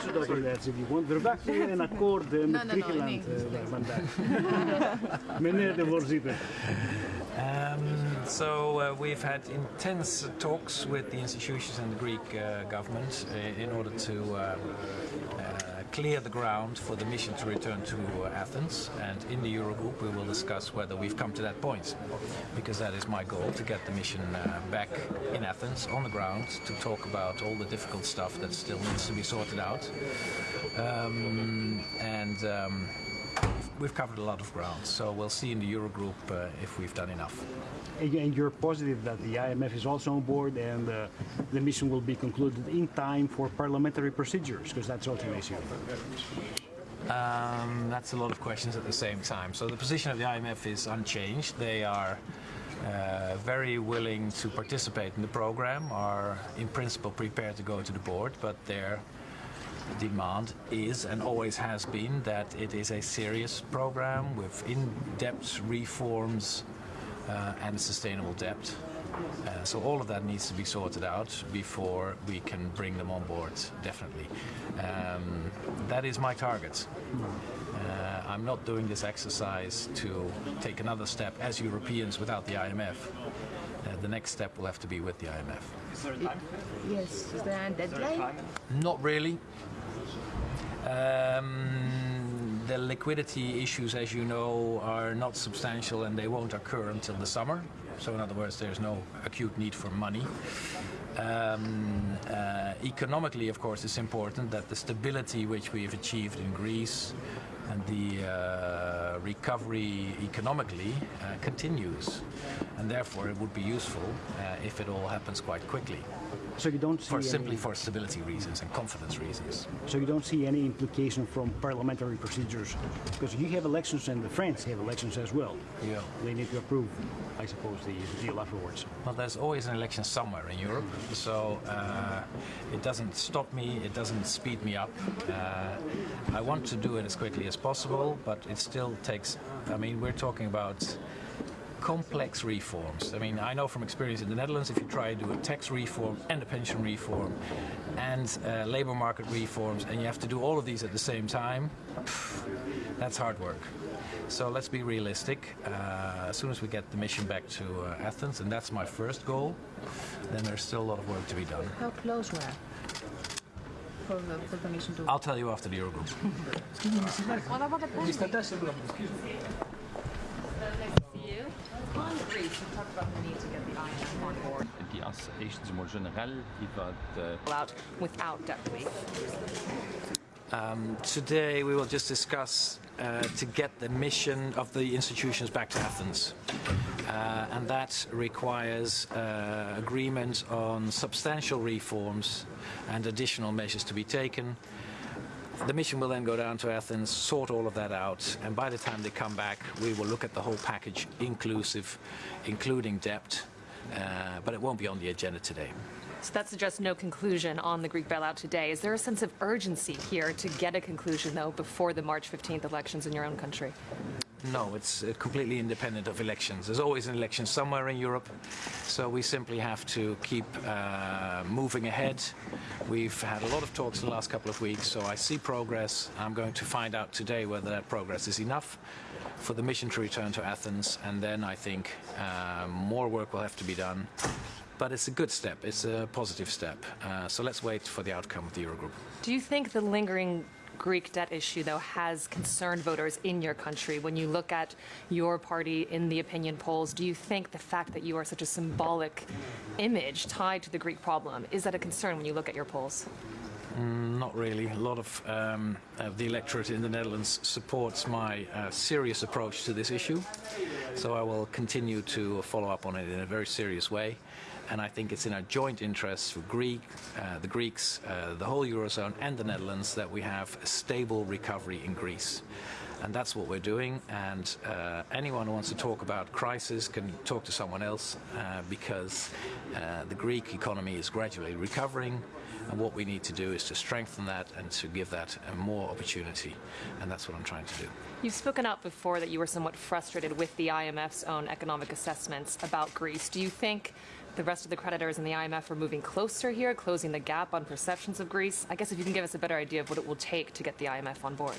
zodat u dat die gewoon verwacht u een akkoord met no, no, in Griekenland English, eh, vandaag. Meneer de voorzitter. Um, so uh, we've had intense talks with the institutions and the Greek uh, government uh, in order to uh, uh, clear the ground for the mission to return to Athens. And in the Eurogroup, we will discuss whether we've come to that point, because that is my goal to get the mission uh, back in Athens on the ground to talk about all the difficult stuff that still needs to be sorted out. Um, and um, we've covered a lot of ground, so we'll see in the Eurogroup uh, if we've done enough. And you- and you're positive that the IMF is also on board and uh, the mission will be concluded in time for parliamentary procedures, because that's also an issue. Um, that's a lot of questions at the same time. So the position of the IMF is unchanged. They are uh, very willing to participate in the program, are in principle prepared to go to the board, but their demand is and always has been that it is a serious program with in-depth reforms uh, and sustainable debt. Uh, so all of that needs to be sorted out before we can bring them on board, definitely. Um, that is my target. Uh, I'm not doing this exercise to take another step as Europeans without the IMF. Uh, the next step will have to be with the IMF. Is there a time? Yes, is there a Is there a deadline? Not really. Um, the liquidity issues, as you know, are not substantial and they won't occur until the summer. So, in other words, there's no acute need for money. Um, uh, economically, of course, it's important that the stability which we have achieved in Greece and the uh, recovery economically uh, continues. And therefore, it would be useful uh, if it all happens quite quickly, So you don't see for simply for stability reasons and confidence reasons. so you don't see any implication from parliamentary procedures, because you have elections and the France have elections as well. Yeah. They need to approve, I suppose, the deal afterwards. Well, there's always an election somewhere in Europe, so uh, it doesn't stop me, it doesn't speed me up. Uh, I want to do it as quickly as possible, but it still takes, I mean, we're talking about complex reforms. I mean, I know from experience in the Netherlands, if you try to do a tax reform and a pension reform and uh, labor market reforms, and you have to do all of these at the same time, pff, that's hard work. So let's be realistic. Uh, as soon as we get the mission back to uh, Athens, and that's my first goal, then there's still a lot of work to be done. How close we are for the, for the mission to... I'll tell you after the Eurogroup. On Greece, you talked about the need to get the IMF on board. die associations more general iwwer Out without debt relief. Today we will just discuss uh, to get the mission of the institutions back to Athens. Uh, and that requires uh, agreement on substantial reforms and additional measures to be taken. The mission will then go down to Athens, sort all of that out, and by the time they come back, we will look at the whole package, inclusive, including debt, uh, but it won't be on the agenda today. So that suggests no conclusion on the Greek bailout today. Is there a sense of urgency here to get a conclusion, though, before the March 15th elections in your own country? No, it's uh, completely independent of elections. There's always an election somewhere in Europe, so we simply have to keep uh, moving ahead. We've had a lot of talks in the last couple of weeks, so I see progress. I'm going to find out today whether that progress is enough for the mission to return to Athens, and then I think uh, more work will have to be done. But it's a good step, it's a positive step. Uh, so let's wait for the outcome of the Eurogroup. Do you think the lingering Greek debt issue, though, has concerned voters in your country? When you look at your party in the opinion polls, do you think the fact that you are such a symbolic image tied to the Greek problem, is that a concern when you look at your polls? Not really. A lot of, um, of the electorate in the Netherlands supports my uh, serious approach to this issue. So I will continue to follow up on it in a very serious way. And I think it's in our joint interests for Greek, uh, the Greeks, uh, the whole Eurozone and the Netherlands that we have a stable recovery in Greece. And that's what we're doing. And uh, anyone who wants to talk about crisis can talk to someone else uh, because uh, the Greek economy is gradually recovering. And what we need to do is to strengthen that and to give that uh, more opportunity. And that's what I'm trying to do. You've spoken out before that you were somewhat frustrated with the IMF's own economic assessments about Greece. Do you think the rest of the creditors and the IMF are moving closer here, closing the gap on perceptions of Greece. I guess if you can give us a better idea of what it will take to get the IMF on board.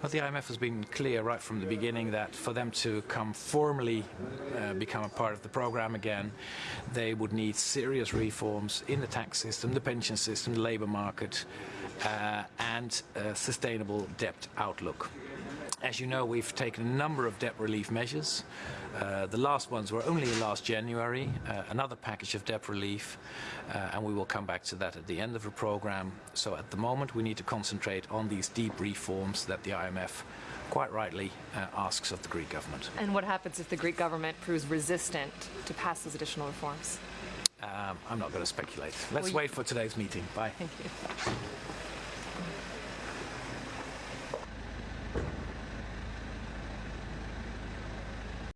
But the IMF has been clear right from the beginning that for them to come formally uh, become a part of the program again, they would need serious reforms in the tax system, the pension system, the labor market, uh, and a sustainable debt outlook. As you know, we've taken a number of debt relief measures. Uh, the last ones were only last January, uh, another package of debt relief, uh, and we will come back to that at the end of the program. So at the moment, we need to concentrate on these deep reforms that the IMF quite rightly uh, asks of the Greek government. And what happens if the Greek government proves resistant to pass those additional reforms? Um, I'm not going to speculate. Let's Well, wait for today's meeting. Bye. Thank you.